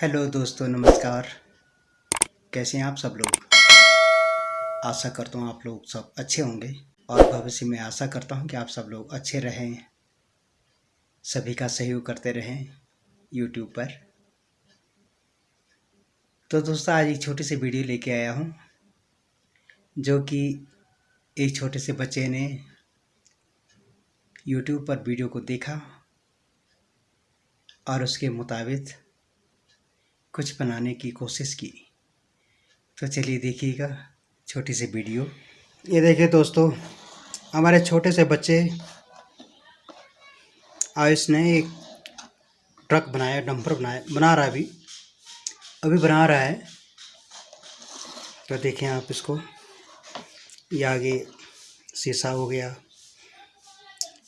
Hello दोस्तों, नमस्कार। कैसे हैं आप सब लोग? आशा करता हूँ आप लोग सब अच्छे होंगे और भविष्य में आशा करता हूँ कि आप सब लोग अच्छे रहें। सभी का सहयोग करते रहें यूट्यूब पर। तो दोस्तों, आज एक छोटी सी वीडियो लेके आया हूँ, जो कि एक छोटे से बच्चे ने यूट्यूब पर वीडियो को देखा और उसके मुताबिक कुछ बनाने की कोशिश की। तो चलिए देखिएगा, छोटी सी वीडियो। ये देखिए दोस्तों, हमारे छोटे से बच्चे आयुष ने एक ट्रक बनाया, डंपर बनाया, बना रहा है अभी। अभी बना रहा है। तो देखें आप इसको, ये आगे शीशा हो गया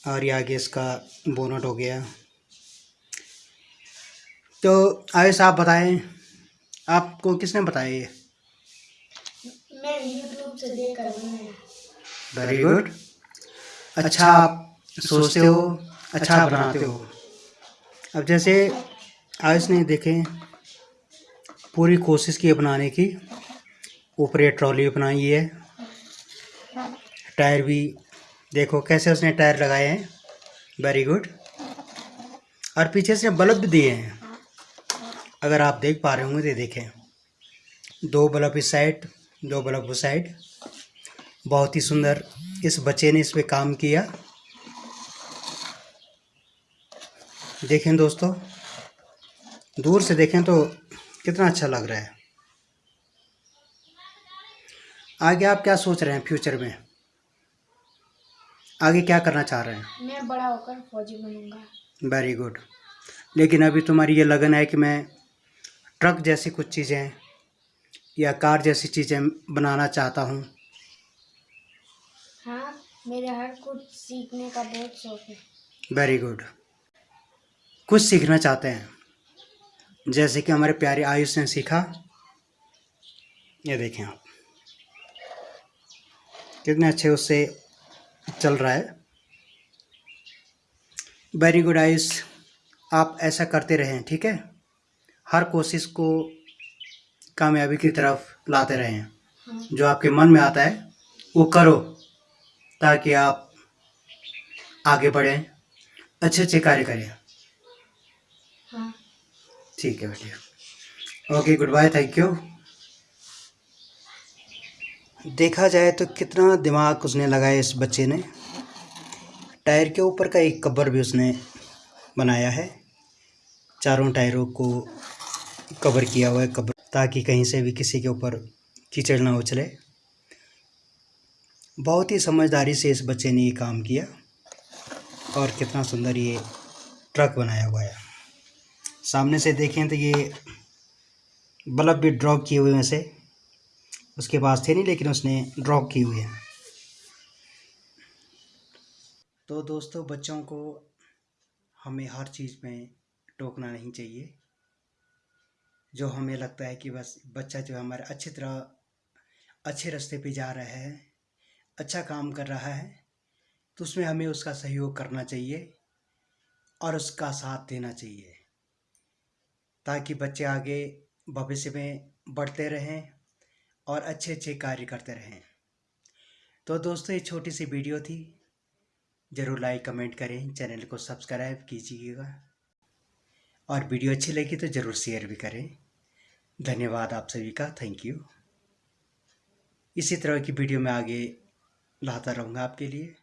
और ये आगे इसका बोनट हो गया। तो आयुष आप बताएँ आपको किसने बताया ये? मैं यूट्यूब से देख कर वेरी गुड अच्छा आप सोचते हो अच्छा बनाते हो। अब जैसे आयुष ने देखें पूरी कोशिश की बनाने की ऊपर ये ट्रॉली बनाई है। टायर भी देखो कैसे उसने टायर लगाए हैं। वेरी गुड और पीछे से बल्ब भी दिए हैं। अगर आप देख पा रहे होंगे तो देखें। दो बल्ब इस साइड दो बल्ब उस साइड। बहुत ही सुंदर इस बच्चे ने इस पर काम किया। देखें दोस्तों दूर से देखें तो कितना अच्छा लग रहा है। आगे आप क्या सोच रहे हैं फ्यूचर में? आगे क्या करना चाह रहे हैं? मैं बड़ा होकर फौजी बनूँगा। वेरी गुड लेकिन अभी तुम्हारी ये लगन है कि मैं ट्रक जैसी कुछ चीज़ें या कार जैसी चीज़ें बनाना चाहता हूँ। हाँ मेरे हर कुछ सीखने का बहुत शौक है। वेरी गुड कुछ सीखना चाहते हैं। जैसे कि हमारे प्यारे आयुष ने सीखा। ये देखें आप। कितने अच्छे उससे चल रहा है। Very good Ayush. आप ऐसा करते रहें ठीक है? हर कोशिश को कामयाबी की तरफ़ लाते रहें। जो आपके मन में आता है वो करो ताकि आप आगे बढ़ें अच्छे अच्छे कार्य करें। हाँ। ठीक है बेटिया okay good bye thank you देखा जाए तो कितना दिमाग उसने लगाया इस बच्चे ने। टायर के ऊपर का एक कब्बर भी उसने बनाया है। चारों टायरों को कवर किया हुआ है कवर ताकि कहीं से भी किसी के ऊपर कीचड़ ना उछले। बहुत ही समझदारी से इस बच्चे ने ये काम किया, और कितना सुंदर ये ट्रक बनाया हुआ है। सामने से देखें तो ये बल्ब भी ड्रॉप किए हुए हैं से उसके पास थे नहीं, लेकिन उसने ड्रॉप किए हुए हैं। तो दोस्तों, बच्चों को हमें हर चीज़ में टोकना नहीं चाहिए। जो हमें लगता है कि बस बच्चा जो हमारे अच्छी तरह, अच्छे रास्ते पे जा रहा है अच्छा काम कर रहा है तो उसमें हमें उसका सहयोग करना चाहिए और उसका साथ देना चाहिए ताकि बच्चे आगे भविष्य में बढ़ते रहें और अच्छे अच्छे कार्य करते रहें। तो दोस्तों, ये छोटी सी वीडियो थी। ज़रूर लाइक, कमेंट करें, चैनल को सब्सक्राइब कीजिएगा। और वीडियो अच्छी लगी तो ज़रूर शेयर भी करें। धन्यवाद आप सभी का थैंक यू इसी तरह की वीडियो में आगे लाता रहूँगा आपके लिए।